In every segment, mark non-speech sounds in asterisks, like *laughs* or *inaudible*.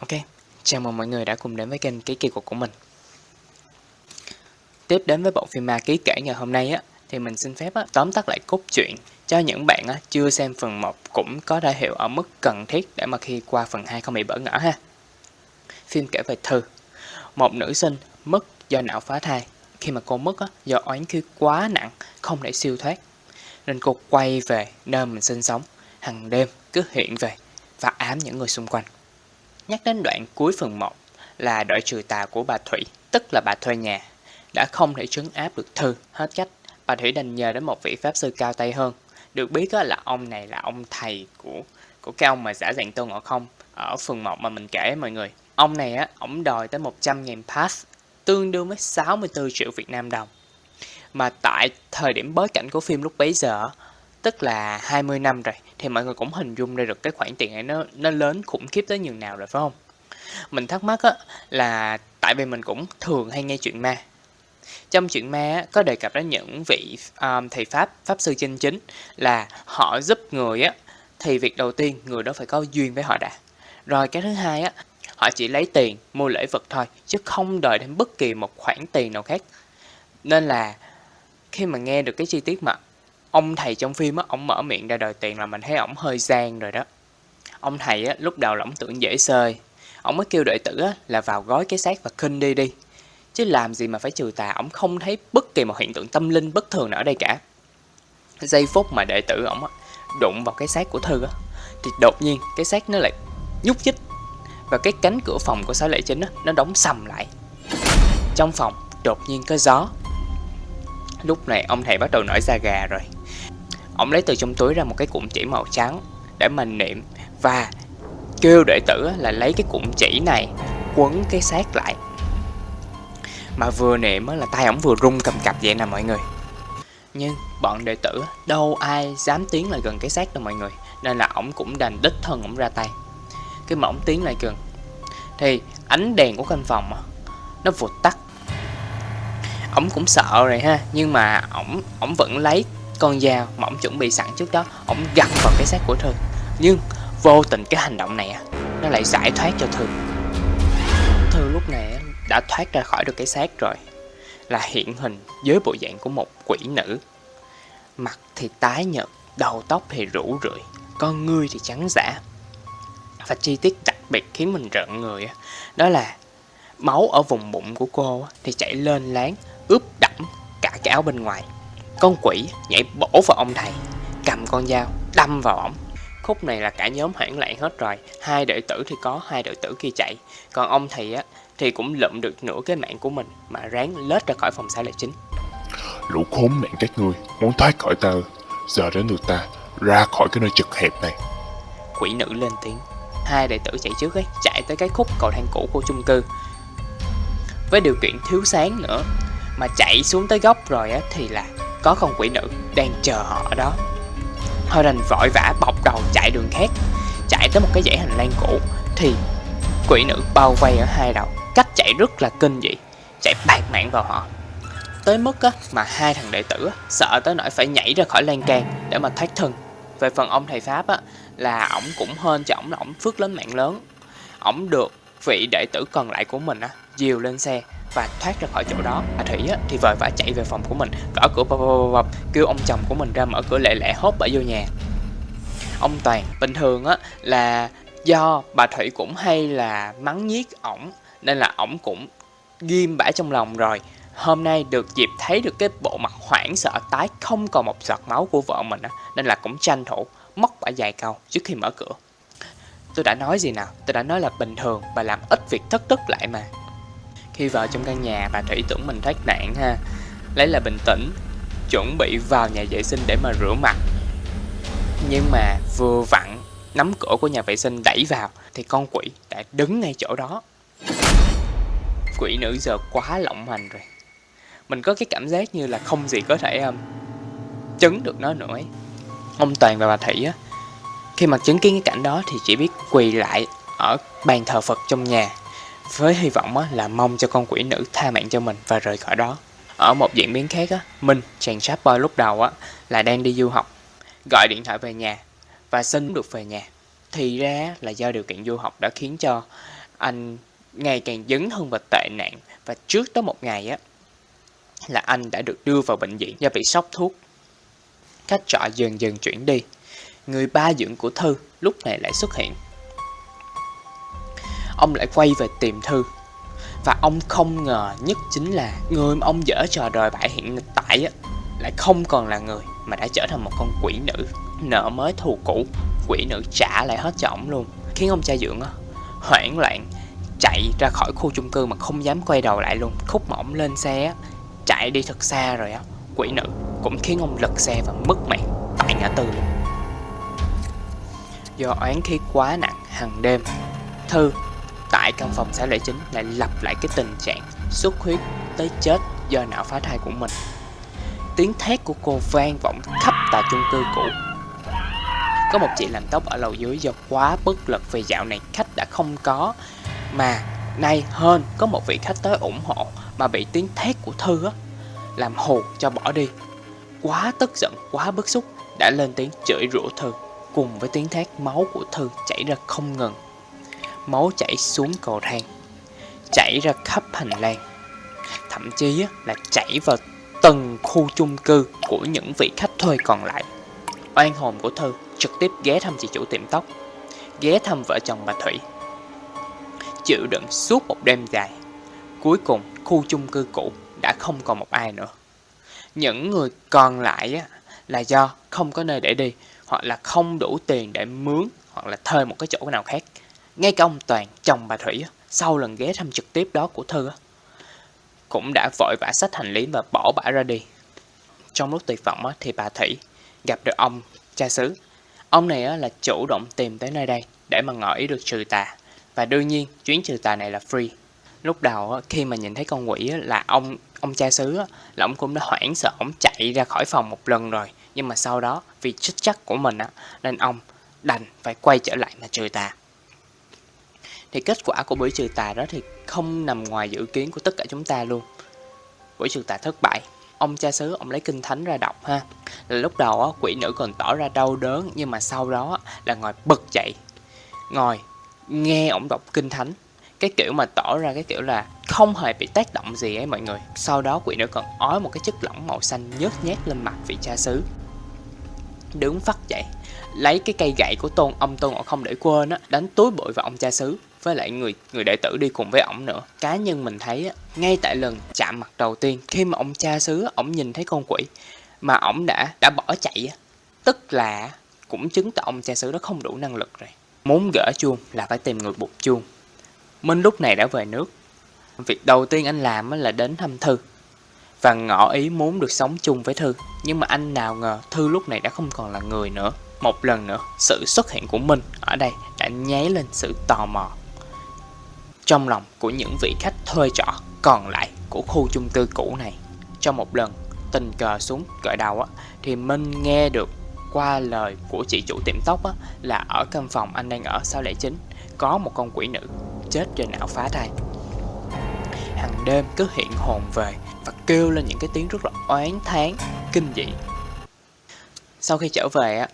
Ok, chào mừng mọi người đã cùng đến với kênh Ký Kỳ Cục của mình Tiếp đến với bộ phim ma ký kể ngày hôm nay á thì mình xin phép á, tóm tắt lại cốt truyện cho những bạn á, chưa xem phần 1 cũng có đại hiểu ở mức cần thiết để mà khi qua phần 2 không bị bỡ ngỡ ha. Phim kể về Thư, một nữ sinh mất do não phá thai. Khi mà cô mất á, do oán khí quá nặng không thể siêu thoát nên cô quay về nơi mình sinh sống hàng đêm cứ hiện về và ám những người xung quanh. Nhắc đến đoạn cuối phần 1 là đội trừ tà của bà Thủy, tức là bà thuê nhà, đã không thể trấn áp được Thư hết cách. Bà Thủy đành nhờ đến một vị pháp sư cao tay hơn. Được biết là ông này là ông thầy của của cái ông mà giả dạng Tôn Ngộ Không ở phần 1 mà mình kể mọi người. Ông này á, ông đòi tới 100.000 pass, tương đương với 64 triệu Việt Nam đồng. Mà tại thời điểm bối cảnh của phim lúc bấy giờ, tức là 20 năm rồi, thì mọi người cũng hình dung ra được cái khoản tiền này nó nó lớn khủng khiếp tới nhường nào rồi phải không? Mình thắc mắc á, là tại vì mình cũng thường hay nghe chuyện ma. Trong chuyện ma á, có đề cập đến những vị um, thầy Pháp, Pháp sư chân chính là họ giúp người á, thì việc đầu tiên người đó phải có duyên với họ đã. Rồi cái thứ hai á, họ chỉ lấy tiền mua lễ vật thôi, chứ không đợi đến bất kỳ một khoản tiền nào khác. Nên là khi mà nghe được cái chi tiết mà ông thầy trong phim á, ông mở miệng ra đòi tiền là mình thấy ổng hơi gian rồi đó. Ông thầy á, lúc đầu là ổng tưởng dễ sơi, ổng mới kêu đệ tử á, là vào gói cái xác và khinh đi đi. Chứ làm gì mà phải trừ tà, ổng không thấy bất kỳ một hiện tượng tâm linh bất thường nào ở đây cả. Giây phút mà đệ tử ổng đụng vào cái xác của Thư á, thì đột nhiên cái xác nó lại nhúc nhích và cái cánh cửa phòng của sáu lệ chính á, nó đóng sầm lại. Trong phòng đột nhiên có gió. Lúc này ông thầy bắt đầu nổi da gà rồi. Ông lấy từ trong túi ra một cái cụm chỉ màu trắng để mình niệm và kêu đệ tử là lấy cái cụm chỉ này quấn cái xác lại. Mà vừa niệm là tay ổng vừa rung cầm cập vậy nè mọi người. Nhưng bọn đệ tử đâu ai dám tiến lại gần cái xác đâu mọi người, Nên là ổng cũng đành đích thân ổng ra tay Cái mà ổng tiến lại gần, Thì ánh đèn của căn phòng Nó vụt tắt Ổng cũng sợ rồi ha, Nhưng mà ổng ổng vẫn lấy con dao mà ổng chuẩn bị sẵn trước đó ổng gặm vào cái xác của Thư. Nhưng vô tình cái hành động này nó lại giải thoát cho Thư. Thư lúc này đã thoát ra khỏi được cái xác rồi, là hiện hình với bộ dạng của một quỷ nữ. Mặt thì tái nhợt, đầu tóc thì rủ rượi, con ngươi thì trắng giả. Và chi tiết đặc biệt khiến mình rợn người đó là máu ở vùng bụng của cô thì chảy lên láng, ướp đẫm cả cái áo bên ngoài con quỷ nhảy bổ vào ông thầy Cầm con dao đâm vào ổng. Khúc này là cả nhóm hoảng loạn hết rồi. Hai đệ tử thì có, hai đệ tử kia chạy. Còn ông thầy á thì cũng lượm được nửa cái mạng của mình Mà ráng lết ra khỏi phòng xã lệ chính. Lũ khốn nạn các ngươi Muốn thoát khỏi ta Giờ đến lượt ta ra khỏi cái nơi chật hẹp này. Quỷ nữ lên tiếng. Hai đệ tử chạy trước ấy Chạy tới cái khúc cầu thang cũ của chung cư. Với điều kiện thiếu sáng nữa Mà chạy xuống tới góc rồi á Thì là có con quỷ nữ đang chờ họ ở đó. Thôi đành vội vã bọc đầu chạy đường khác Chạy tới một cái dãy hành lang cũ Thì quỷ nữ bao vây ở hai đầu Cách chạy rất là kinh dị Chạy bạc mạng vào họ. Tới mức á, mà hai thằng đệ tử á, sợ tới nỗi phải nhảy ra khỏi lan can để mà thoát thân. Về phần ông thầy Pháp á, là ổng cũng hên cho ổng là ổng phước lớn mạng lớn. Ổng được vị đệ tử còn lại của mình á, dìu lên xe và thoát ra khỏi chỗ đó. Bà thủy á, thì vội vã chạy về phòng của mình. Gõ cửa bập bập bập kêu ông chồng của mình ra mở cửa lẹ lẹ hốt bà vô nhà. Ông toàn bình thường á là do bà thủy cũng hay là mắng nhiếc ổng nên là ổng cũng ghim bả trong lòng rồi. Hôm nay được dịp thấy được cái bộ mặt hoảng sợ tái không còn một giọt máu của vợ mình á nên là cũng tranh thủ móc bả dài câu trước khi mở cửa. Tôi đã nói gì nào? Tôi đã nói là bình thường bà làm ít việc thất tức lại mà khi vào trong căn nhà bà Thủy tưởng mình thoát nạn ha. Lấy là bình tĩnh Chuẩn bị vào nhà vệ sinh để mà rửa mặt. Nhưng mà vừa vặn nắm cửa của nhà vệ sinh đẩy vào Thì con quỷ đã đứng ngay chỗ đó. Quỷ nữ giờ quá lộng hành rồi. Mình có cái cảm giác như là không gì có thể um, chứng được nó nữa ấy. Ông Toàn và bà Thủy á Khi mà chứng kiến cái cảnh đó thì chỉ biết quỳ lại ở bàn thờ Phật trong nhà với hy vọng là mong cho con quỷ nữ tha mạng cho mình và rời khỏi đó. Ở một diễn biến khác, á, Minh, chàng sáp boy lúc đầu á, là đang đi du học, gọi điện thoại về nhà và xin được về nhà. Thì ra là do điều kiện du học đã khiến cho anh ngày càng dấn hơn vào tệ nạn và trước tới một ngày á là anh đã được đưa vào bệnh viện do bị sốc thuốc. Khách trọ dần dần chuyển đi. Người ba dưỡng của Thư lúc này lại xuất hiện. Ông lại quay về tìm Thư. Và ông không ngờ nhất chính là người mà ông dở trò đòi bại hiện tại á, lại không còn là người mà đã trở thành một con quỷ nữ. Nợ mới thù cũ, quỷ nữ trả lại hết cho ổng luôn. Khiến ông cha dưỡng á, hoảng loạn chạy ra khỏi khu chung cư mà không dám quay đầu lại luôn khúc mà ổng lên xe á chạy đi thật xa rồi á quỷ nữ cũng khiến ông lật xe và mất mạng tại ngã tư luôn do oán khí quá nặng hàng đêm thư tại căn phòng xã lệ chính lại lặp lại cái tình trạng xuất huyết tới chết do não phá thai của mình tiếng thét của cô vang vọng khắp tòa chung cư cũ có một chị làm tóc ở lầu dưới do quá bất lực vì dạo này khách đã không có mà nay hơn có một vị khách tới ủng hộ mà bị tiếng thét của Thư á làm hù cho bỏ đi. Quá tức giận, quá bức xúc đã lên tiếng chửi rủa Thư cùng với tiếng thét máu của Thư chảy ra không ngừng. Máu chảy xuống cầu thang, chảy ra khắp hành lang. Thậm chí là chảy vào từng khu chung cư của những vị khách thuê còn lại. Oan hồn của Thư trực tiếp ghé thăm chị chủ tiệm tóc, ghé thăm vợ chồng bà Thủy chịu đựng suốt một đêm dài. Cuối cùng, khu chung cư cũ đã không còn một ai nữa. Những người còn lại là do không có nơi để đi, hoặc là không đủ tiền để mướn, hoặc là thuê một cái chỗ nào khác. Ngay cả ông Toàn, chồng bà Thủy, sau lần ghé thăm trực tiếp đó của Thư, cũng đã vội vã sách hành lý và bỏ bả ra đi. Trong lúc tuyệt vọng thì bà Thủy gặp được ông cha xứ. Ông này là chủ động tìm tới nơi đây để mà ngỏ ý được trừ tà. Và đương nhiên, chuyến trừ tà này là free. Lúc đầu khi mà nhìn thấy con quỷ là ông ông cha xứ là ông cũng đã hoảng sợ, ông chạy ra khỏi phòng một lần rồi. Nhưng mà sau đó vì chức chắc của mình á, nên ông đành phải quay trở lại mà trừ tà. Thì kết quả của buổi trừ tà đó thì không nằm ngoài dự kiến của tất cả chúng ta luôn. Buổi trừ tà thất bại. Ông cha xứ ông lấy kinh thánh ra đọc ha. Là lúc đầu á, quỷ nữ còn tỏ ra đau đớn nhưng mà sau đó là ngồi bật dậy. Ngồi nghe ông đọc kinh thánh cái kiểu mà tỏ ra cái kiểu là không hề bị tác động gì ấy mọi người sau đó quỷ nữ còn ói một cái chất lỏng màu xanh nhớt nhát lên mặt vị cha xứ đứng phát dậy lấy cái cây gậy của tôn ông tôn ngộ không để quên á đánh túi bụi vào ông cha xứ với lại người người đệ tử đi cùng với ổng nữa cá nhân mình thấy á ngay tại lần chạm mặt đầu tiên khi mà ông cha xứ ổng nhìn thấy con quỷ mà ổng đã đã bỏ chạy á tức là cũng chứng tỏ ông cha xứ đó không đủ năng lực rồi Muốn gỡ chuông là phải tìm người buộc chuông. Minh lúc này đã về nước. Việc đầu tiên anh làm là đến thăm Thư. Và ngỏ ý muốn được sống chung với Thư. Nhưng mà anh nào ngờ Thư lúc này đã không còn là người nữa. Một lần nữa, sự xuất hiện của Minh ở đây đã nháy lên sự tò mò. Trong lòng của những vị khách thuê trọ còn lại của khu chung cư cũ này. Trong một lần tình cờ xuống cởi đầu á, thì Minh nghe được qua lời của chị chủ tiệm tóc á, là ở căn phòng anh đang ở sau lễ chính có một con quỷ nữ chết trên não phá thai. Hàng đêm cứ hiện hồn về và kêu lên những cái tiếng rất là oán thán, kinh dị. Sau khi trở về á,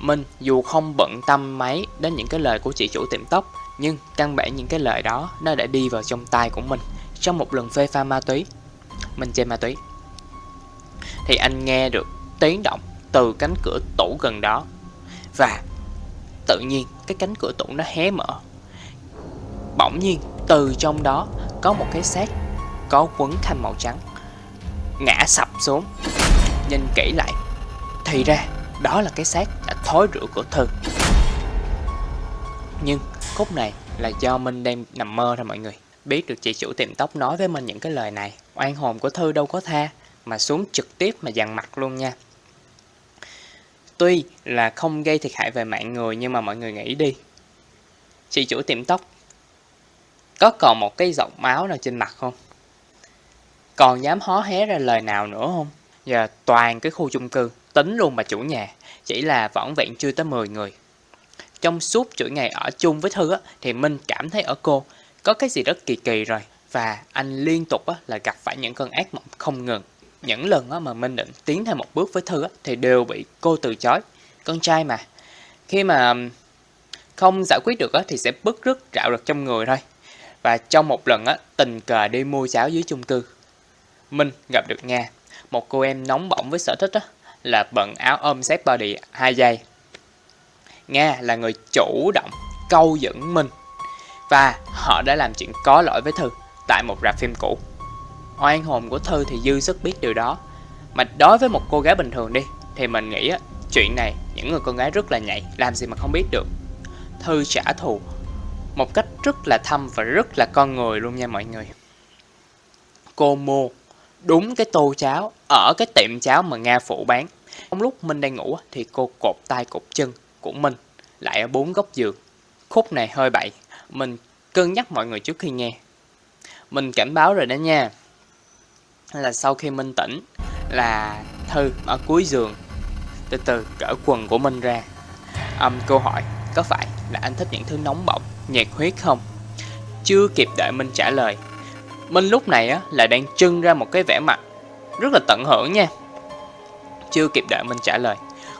Minh dù không bận tâm mấy đến những cái lời của chị chủ tiệm tóc nhưng căn bản những cái lời đó nó đã đi vào trong tai của mình trong một lần phê pha ma túy. Mình chơi ma túy. Thì anh nghe được tiếng động từ cánh cửa tủ gần đó và tự nhiên cái cánh cửa tủ nó hé mở bỗng nhiên từ trong đó có một cái xác có quấn khăn màu trắng ngã sập xuống nhìn kỹ lại, thì ra đó là cái xác đã thối rữa của thư nhưng khúc này là do minh đang nằm mơ thôi mọi người biết được chị chủ tiệm tóc nói với mình những cái lời này oan hồn của thư đâu có tha mà xuống trực tiếp mà dằn mặt luôn nha Tuy là không gây thiệt hại về mạng người nhưng mà mọi người nghĩ đi. Chị chủ tiệm tóc có còn một cái giọt máu nào trên mặt không? Còn dám hó hé ra lời nào nữa không? Giờ toàn cái khu chung cư, tính luôn bà chủ nhà, chỉ là vỏn vẹn chưa tới 10 người. Trong suốt chuỗi ngày ở chung với Thư á, thì Minh cảm thấy ở cô có cái gì rất kỳ kỳ rồi. Và anh liên tục á, là gặp phải những cơn ác mộng không ngừng những lần á, mà Minh định tiến thêm một bước với Thư á, thì đều bị cô từ chối. Con trai mà. Khi mà không giải quyết được á, thì sẽ bức rứt rạo rực trong người thôi. Và trong một lần á, tình cờ đi mua cháo dưới chung cư, Minh gặp được Nga, một cô em nóng bỏng với sở thích á, là bận áo ôm xếp body 2 giây. Nga là người chủ động câu dẫn mình và họ đã làm chuyện có lỗi với Thư tại một rạp phim cũ. Oan hồn của Thư thì dư sức biết điều đó. Mà đối với một cô gái bình thường đi thì mình nghĩ á, chuyện này những người con gái rất là nhạy, làm gì mà không biết được. Thư trả thù một cách rất là thâm và rất là con người luôn nha mọi người. Cô mua đúng cái tô cháo ở cái tiệm cháo mà Nga phụ bán. Trong lúc Minh đang ngủ thì cô cột tay cột chân của mình lại ở bốn góc giường. Khúc này hơi bậy, mình cân nhắc mọi người trước khi nghe. Mình cảnh báo rồi đó nha. Là sau khi Minh tỉnh là Thư ở cuối giường từ từ cởi quần của Minh ra. Um, câu hỏi có phải là anh thích những thứ nóng bỏng, nhiệt huyết không? Chưa kịp đợi Minh trả lời. Minh lúc này á, là đang trưng ra một cái vẻ mặt rất là tận hưởng nha. Chưa kịp đợi Minh trả lời,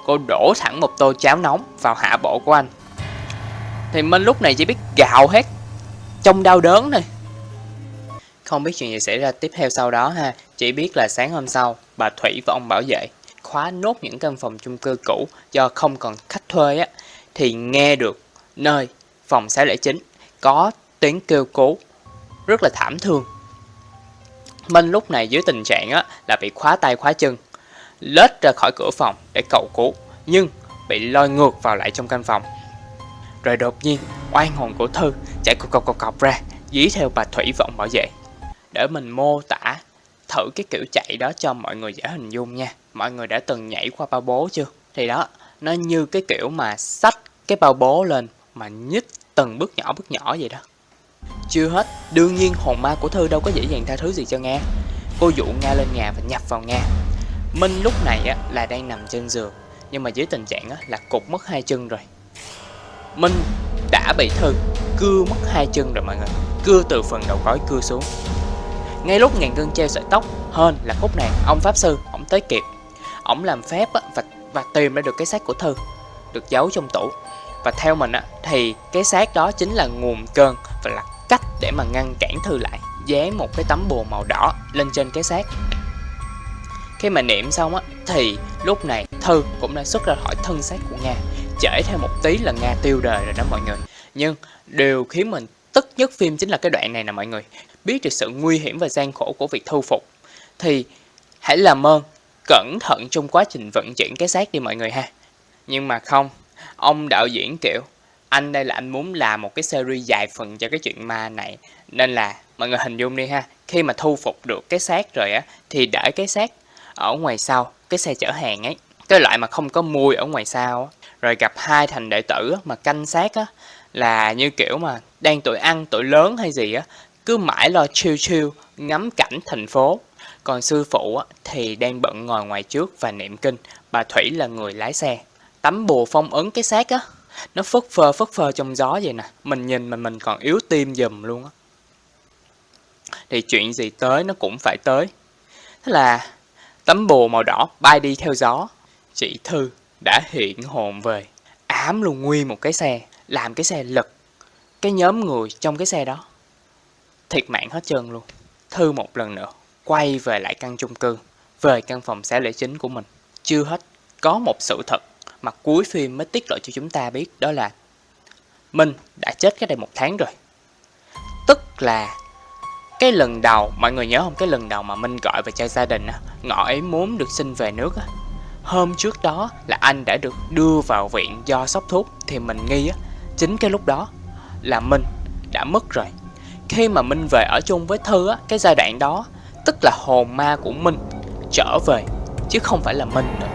cô đổ thẳng một tô cháo nóng vào hạ bộ của anh. Thì Minh lúc này chỉ biết gào hết trong đau đớn này, Không biết chuyện gì xảy ra tiếp theo sau đó ha, chỉ biết là sáng hôm sau, bà Thủy và ông bảo vệ khóa nốt những căn phòng chung cư cũ do không còn khách thuê á, thì nghe được nơi phòng 609 có tiếng kêu cứu rất là thảm thương. Minh lúc này dưới tình trạng á, là bị khóa tay khóa chân, lết ra khỏi cửa phòng để cầu cứu, nhưng bị lôi ngược vào lại trong căn phòng. Rồi đột nhiên, oan hồn của Thư chạy cọc cọc cọc cọc ra, dí theo bà Thủy vọng bảo vệ. Để mình mô tả thử cái kiểu chạy đó cho mọi người dễ hình dung nha. Mọi người đã từng nhảy qua bao bố chưa? Thì đó, nó như cái kiểu mà xách cái bao bố lên mà nhích từng bước nhỏ bước nhỏ vậy đó. Chưa hết, đương nhiên hồn ma của Thư đâu có dễ dàng tha thứ gì cho Nga. Cô dụ Nga lên nhà và nhập vào Nga. Minh lúc này á, là đang nằm trên giường, nhưng mà dưới tình trạng á, là cục mất hai chân rồi. Minh đã bị Thư cưa mất hai chân rồi mọi người. Cưa từ phần đầu gối cưa xuống. Ngay lúc ngàn cân treo sợi tóc, hơn là khúc này, ông Pháp Sư, ông tới kịp. Ông làm phép á, và, và tìm ra được cái xác của Thư, được giấu trong tủ. Và theo mình á, thì cái xác đó chính là nguồn cơn và là cách để mà ngăn cản Thư lại. Dán một cái tấm bùa màu đỏ lên trên cái xác. Khi mà niệm xong á, thì lúc này Thư cũng đã xuất ra khỏi thân xác của Nga. Trễ thêm một tí là Nga tiêu đời rồi đó mọi người. Nhưng điều khiến mình tức nhất phim chính là cái đoạn này nè mọi người. Biết được sự nguy hiểm và gian khổ của việc thu phục. Thì hãy làm ơn cẩn thận trong quá trình vận chuyển cái xác đi mọi người ha. Nhưng mà không, ông đạo diễn kiểu anh đây là anh muốn làm một cái series dài phần cho cái chuyện ma này nên là mọi người hình dung đi ha khi mà thu phục được cái xác rồi á thì để cái xác ở ngoài sau cái xe chở hàng ấy. Cái loại mà không có mùi ở ngoài sau rồi gặp hai thành đệ tử mà canh xác á là như kiểu mà đang tuổi ăn tuổi lớn hay gì á cứ mãi lo chill chill ngắm cảnh thành phố. Còn sư phụ á, thì đang bận ngồi ngoài trước và niệm kinh. Bà thủy là người lái xe. Tấm bùa phong ấn cái xác á. Nó phất phơ phất phơ trong gió vậy nè. Mình nhìn mà mình còn yếu tim dùm luôn á. Thì chuyện gì tới nó cũng phải tới. Thế là tấm bồ màu đỏ bay đi theo gió. Chị thư đã hiện hồn về. Ám luôn nguyên một cái xe làm cái xe lật cái nhóm người trong cái xe đó. Thiệt mạng hết trơn luôn. Thư một lần nữa quay về lại căn chung cư về căn phòng xã lễ chính của mình. Chưa hết có một sự thật mà cuối phim mới tiết lộ cho chúng ta biết đó là Minh đã chết cái đây một tháng rồi. Tức là cái lần đầu, mọi người nhớ không? Cái lần đầu mà Minh gọi về cho gia đình á, ngọ ấy muốn được xin về nước á. Hôm trước đó là anh đã được đưa vào viện do sốc thuốc thì mình nghi á, chính cái lúc đó là Minh đã mất rồi. Khi mà Minh về ở chung với Thư á, cái giai đoạn đó tức là hồn ma của Minh trở về chứ không phải là Minh nữa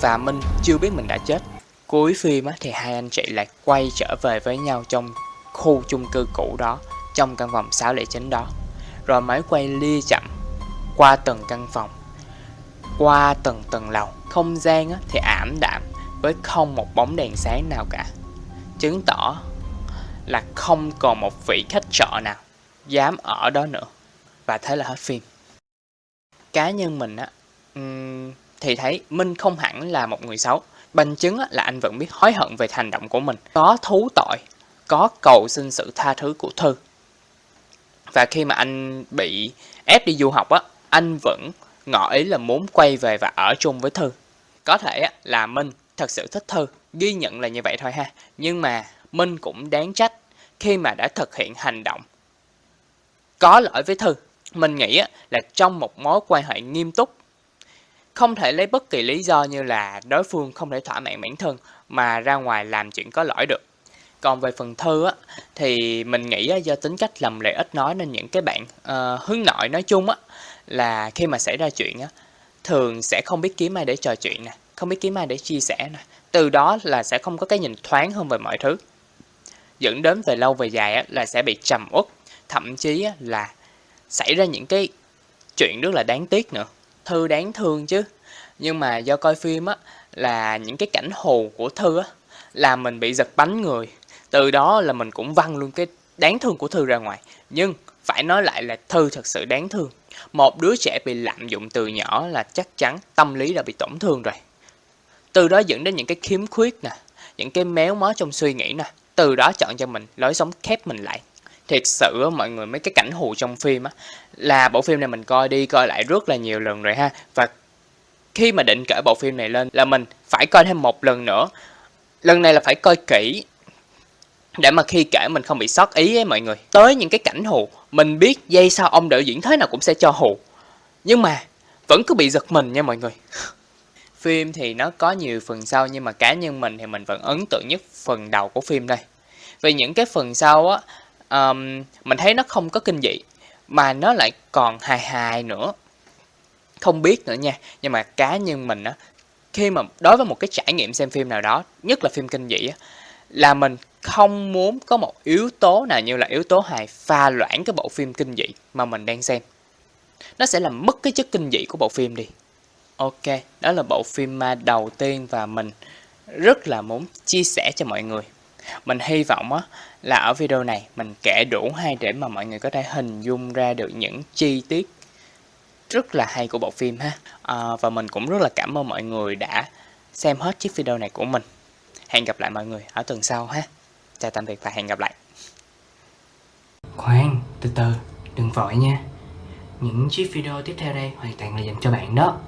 và Minh chưa biết mình đã chết. Cuối phim á, thì hai anh chị lại quay trở về với nhau trong khu chung cư cũ đó, trong căn phòng 609 đó. Rồi máy quay lia chậm qua từng căn phòng, qua từng tầng lầu. Không gian á, thì ảm đạm với không một bóng đèn sáng nào cả. Chứng tỏ là không còn một vị khách trọ nào dám ở đó nữa. Và thế là hết phim. Cá nhân mình á, thì thấy Minh không hẳn là một người xấu. Bằng chứng là anh vẫn biết hối hận về hành động của mình. Có thú tội, có cầu xin sự tha thứ của Thư. Và khi mà anh bị ép đi du học á, anh vẫn ngỏ ý là muốn quay về và ở chung với Thư. Có thể là Minh thật sự thích Thư, ghi nhận là như vậy thôi ha. Nhưng mà Minh cũng đáng trách khi mà đã thực hiện hành động có lỗi với Thư. Mình nghĩ là trong một mối quan hệ nghiêm túc không thể lấy bất kỳ lý do như là đối phương không thể thỏa mãn bản thân mà ra ngoài làm chuyện có lỗi được. Còn về phần thư á, thì mình nghĩ á, do tính cách lầm lệ ít nói nên những cái bạn uh, hướng nội nói chung á, là khi mà xảy ra chuyện á, thường sẽ không biết kiếm ai để trò chuyện nè, không biết kiếm ai để chia sẻ nè. Từ đó là sẽ không có cái nhìn thoáng hơn về mọi thứ. Dẫn đến về lâu về dài á, là sẽ bị trầm uất, thậm chí á, là xảy ra những cái chuyện rất là đáng tiếc nữa. Thư đáng thương chứ. Nhưng mà do coi phim á, là những cái cảnh hù của Thư á, là mình bị giật bánh người. Từ đó là mình cũng văng luôn cái đáng thương của Thư ra ngoài. Nhưng phải nói lại là Thư thật sự đáng thương. Một đứa trẻ bị lạm dụng từ nhỏ là chắc chắn tâm lý đã bị tổn thương rồi. Từ đó dẫn đến những cái khiếm khuyết nè, những cái méo mó trong suy nghĩ nè. Từ đó chọn cho mình lối sống khép mình lại. Thiệt sự mọi người mấy cái cảnh hù trong phim á là bộ phim này mình coi đi coi lại rất là nhiều lần rồi ha. Và khi mà định kể bộ phim này lên là mình phải coi thêm một lần nữa. Lần này là phải coi kỹ để mà khi kể mình không bị sót ý ấy mọi người. Tới những cái cảnh hù, mình biết dây sau ông đạo diễn thế nào cũng sẽ cho hù. Nhưng mà vẫn cứ bị giật mình nha mọi người. *laughs* phim thì nó có nhiều phần sau nhưng mà cá nhân mình thì mình vẫn ấn tượng nhất phần đầu của phim đây. Vì những cái phần sau á, um, mình thấy nó không có kinh dị mà nó lại còn hài hài nữa không biết nữa nha nhưng mà cá nhân mình á khi mà đối với một cái trải nghiệm xem phim nào đó nhất là phim kinh dị á là mình không muốn có một yếu tố nào như là yếu tố hài pha loãng cái bộ phim kinh dị mà mình đang xem nó sẽ làm mất cái chất kinh dị của bộ phim đi ok đó là bộ phim ma đầu tiên và mình rất là muốn chia sẻ cho mọi người mình hy vọng á, là ở video này mình kể đủ hay để mà mọi người có thể hình dung ra được những chi tiết rất là hay của bộ phim ha. À, và mình cũng rất là cảm ơn mọi người đã xem hết chiếc video này của mình. Hẹn gặp lại mọi người ở tuần sau ha. Chào tạm biệt và hẹn gặp lại. Khoan, từ từ, đừng vội nha. Những chiếc video tiếp theo đây hoàn toàn là dành cho bạn đó.